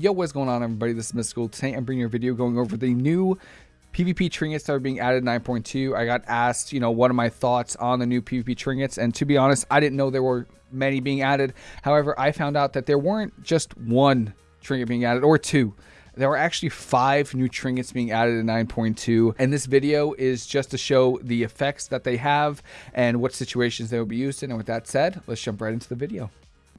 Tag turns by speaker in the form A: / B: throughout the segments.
A: Yo, what's going on everybody? This is Mystical. Today I'm bringing you a video going over the new PvP trinkets that are being added 9.2. I got asked, you know, what are my thoughts on the new PvP trinkets? And to be honest, I didn't know there were many being added. However, I found out that there weren't just one trinket being added or two. There were actually five new trinkets being added in 9.2, and this video is just to show the effects that they have and what situations they will be used in. And with that said, let's jump right into the video.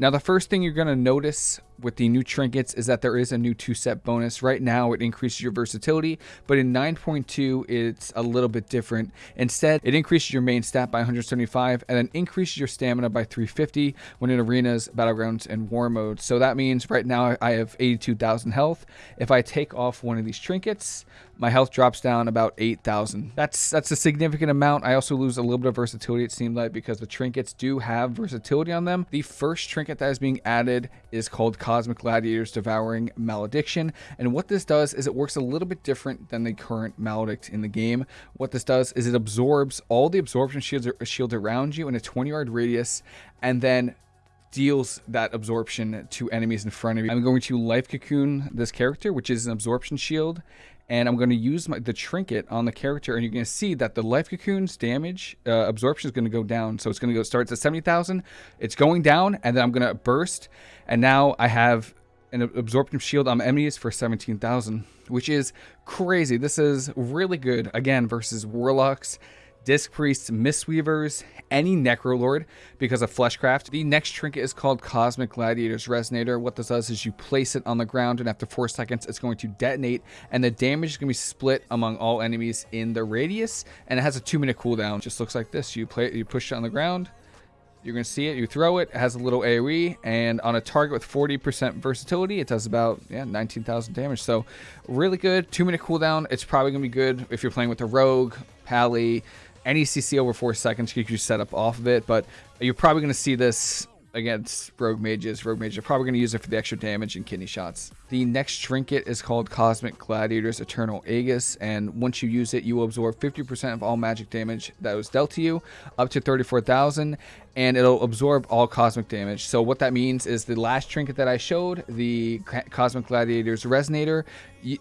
A: Now, the first thing you're going to notice with the new trinkets is that there is a new two set bonus. Right now, it increases your versatility, but in 9.2, it's a little bit different. Instead, it increases your main stat by 175 and then increases your stamina by 350 when in arenas, battlegrounds, and war mode. So that means right now I have 82,000 health. If I take off one of these trinkets, my health drops down about 8,000. That's that's a significant amount. I also lose a little bit of versatility, it seemed like, because the trinkets do have versatility on them. The first trinket that is being added is called Cosmic Gladiator's Devouring Malediction. And what this does is it works a little bit different than the current Maledict in the game. What this does is it absorbs all the absorption shields, shields around you in a 20 yard radius and then deals that absorption to enemies in front of you. I'm going to life cocoon this character, which is an absorption shield, and I'm going to use my, the trinket on the character, and you're going to see that the life cocoon's damage uh, absorption is going to go down. So it's going to go starts at 70,000, it's going down, and then I'm going to burst, and now I have an absorption shield on enemies for 17,000, which is crazy. This is really good again versus warlocks Disc Priests, Mistweavers, any Necrolord because of Fleshcraft. The next trinket is called Cosmic Gladiator's Resonator. What this does is you place it on the ground and after 4 seconds it's going to detonate and the damage is going to be split among all enemies in the radius and it has a 2 minute cooldown. Just looks like this. You play it, you push it on the ground, you're going to see it. You throw it. It has a little AoE. And on a target with 40% versatility, it does about yeah 19,000 damage. So really good. Two minute cooldown. It's probably going to be good if you're playing with a Rogue, Pally, any CC over four seconds you set up off of it, but you're probably going to see this against rogue mages. Rogue mages are probably going to use it for the extra damage and kidney shots. The next trinket is called Cosmic Gladiator's Eternal Aegis, and once you use it, you will absorb 50% of all magic damage that was dealt to you, up to 34,000, and it'll absorb all cosmic damage. So what that means is the last trinket that I showed, the Cosmic Gladiator's Resonator,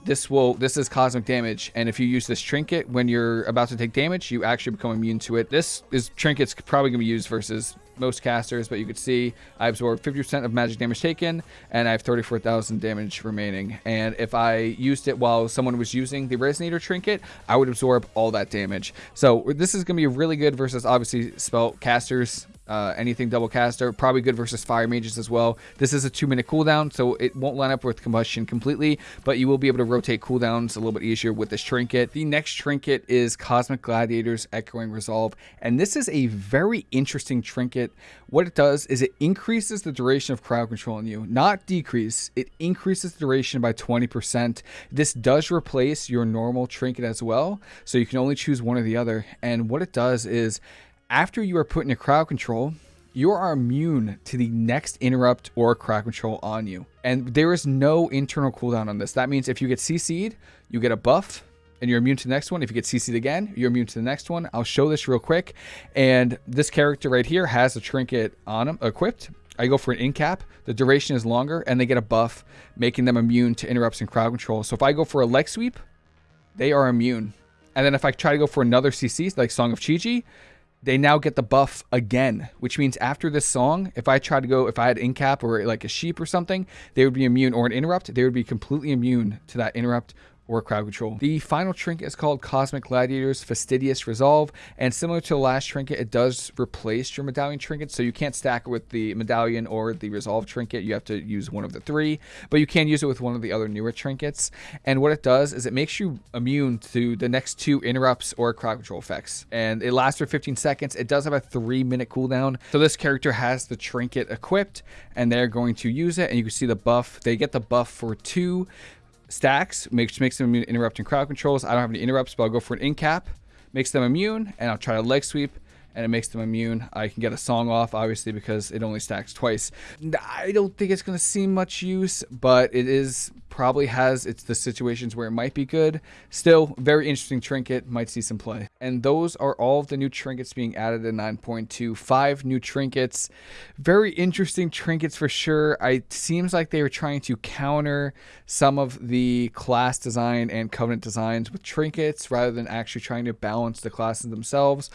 A: this will this is cosmic damage, and if you use this trinket when you're about to take damage, you actually become immune to it. This is trinket's probably going to be used versus most casters, but you could see I absorb 50% of magic damage taken, and I have 34,000 damage remaining. And if I used it while someone was using the Resonator trinket, I would absorb all that damage. So this is going to be really good versus obviously spell casters uh, anything double caster, probably good versus fire mages as well. This is a two minute cooldown, so it won't line up with combustion completely, but you will be able to rotate cooldowns a little bit easier with this trinket. The next trinket is Cosmic Gladiator's Echoing Resolve, and this is a very interesting trinket. What it does is it increases the duration of crowd control on you, not decrease. It increases the duration by 20%. This does replace your normal trinket as well, so you can only choose one or the other. And what it does is after you are put into crowd control, you are immune to the next interrupt or crowd control on you. And there is no internal cooldown on this. That means if you get CC'd, you get a buff and you're immune to the next one. If you get CC'd again, you're immune to the next one. I'll show this real quick. And this character right here has a trinket on him equipped. I go for an in cap. The duration is longer and they get a buff, making them immune to interrupts and crowd control. So if I go for a leg sweep, they are immune. And then if I try to go for another CC, like Song of Chi-Ji, they now get the buff again, which means after this song, if I try to go, if I had incap or like a sheep or something, they would be immune, or an interrupt, they would be completely immune to that interrupt or crowd control. The final trinket is called Cosmic Gladiator's Fastidious Resolve, and similar to the last trinket, it does replace your medallion trinket, so you can't stack it with the medallion or the resolve trinket. You have to use one of the three, but you can use it with one of the other newer trinkets. And what it does is it makes you immune to the next two interrupts or crowd control effects, and it lasts for 15 seconds. It does have a three minute cooldown, so this character has the trinket equipped, and they're going to use it, and you can see the buff. They get the buff for two stacks, which makes them immune to interrupting crowd controls. I don't have any interrupts, but I'll go for an in cap, makes them immune, and I'll try a leg sweep, and it makes them immune. I can get a song off, obviously, because it only stacks twice. I don't think it's going to see much use, but it is probably has it's the situations where it might be good. Still, very interesting trinket, might see some play. And those are all of the new trinkets being added in 9.2. Five new trinkets. Very interesting trinkets for sure. It seems like they were trying to counter some of the class design and covenant designs with trinkets rather than actually trying to balance the classes themselves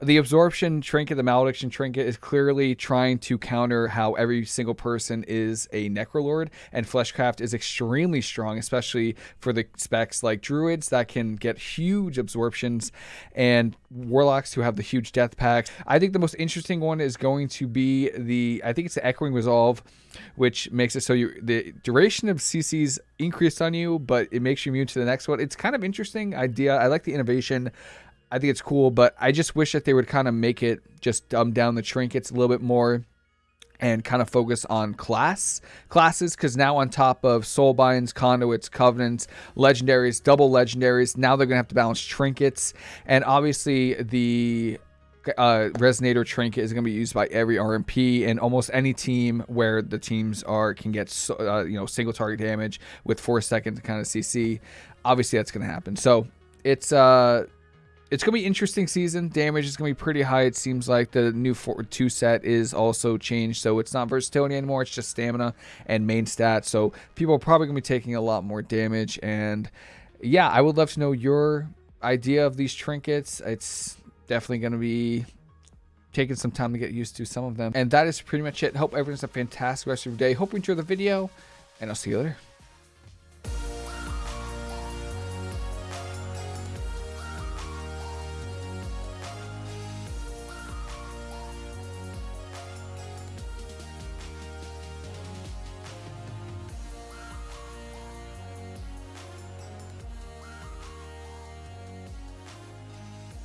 A: the absorption trinket, the malediction trinket, is clearly trying to counter how every single person is a necrolord, and fleshcraft is extremely strong, especially for the specs like druids that can get huge absorptions, and warlocks who have the huge death packs. I think the most interesting one is going to be the I think it's the echoing resolve, which makes it so you the duration of CCs increased on you, but it makes you immune to the next one. It's kind of interesting idea. I like the innovation. I think it's cool, but I just wish that they would kind of make it just dumb down the trinkets a little bit more and kind of focus on class classes because now on top of soulbinds conduits covenants legendaries double legendaries now they're gonna have to balance trinkets and obviously the uh, resonator trinket is going to be used by every RMP and almost any team where the teams are can get uh, you know single target damage with four second kind of CC. Obviously, that's going to happen. So it's uh it's gonna be interesting season. Damage is gonna be pretty high. It seems like the new four, two set is also changed, so it's not versatility anymore. It's just stamina and main stats. So people are probably gonna be taking a lot more damage. And yeah, I would love to know your idea of these trinkets. It's definitely gonna be taking some time to get used to some of them. And that is pretty much it. Hope everyone's a fantastic rest of your day. Hope you enjoy the video, and I'll see you later.